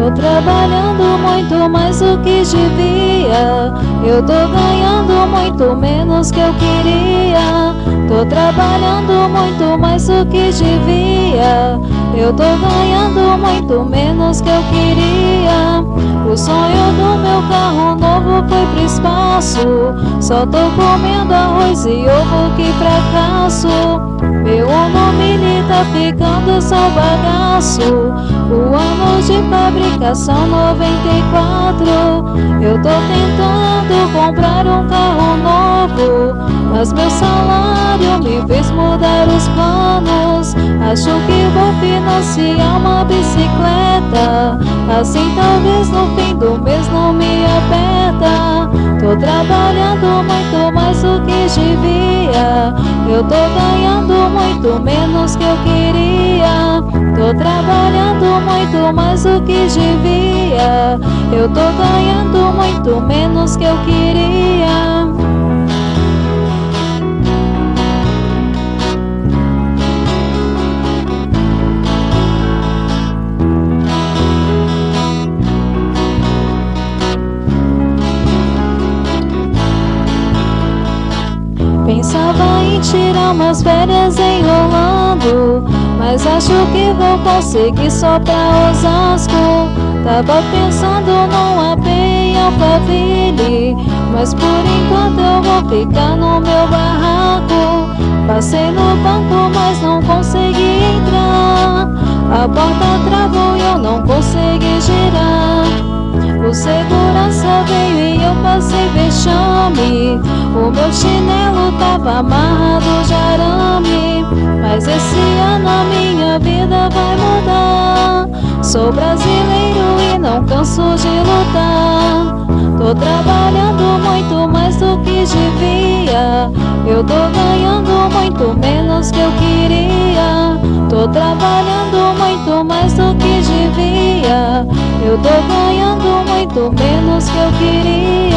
Tô trabalhando muito mais do que devia. Eu tô ganhando muito menos que eu queria. Tô trabalhando muito mais do que devia. Eu tô ganhando muito menos que eu queria. O sonho do meu carro novo foi pro espaço. Só tô comendo arroz e ovo, que fracasso. Meu nome tá ficando só bagaço. O ano de fabricação 94. Eu tô tentando comprar um carro novo. Mas meu salário me fez mudar os planos. Acho que vou financiar uma bicicleta. Assim talvez no fim do mês não me aperta. Tô trabalhando muito mais do que devia. Eu tô ganhando muito menos que eu queria. Trabalhando muito mais do que devia. Eu tô ganhando muito menos que eu queria. Pensava em tirar umas férias enrolando Mas acho que vou conseguir só pra Osasco Tava pensando num AP em Alphaville Mas por enquanto eu vou ficar no meu barraco. Passei no banco mas não consegui entrar. A porta travou e eu não consegui girar. O segurança O meu chinelo tava amarrado de arame. Mas esse ano a minha vida vai mudar. Sou brasileiro e não canso de lutar. Tô trabalhando muito mais do que devia. Eu tô ganhando muito menos que eu queria. Tô trabalhando muito mais do que devia. Eu tô ganhando muito menos que eu queria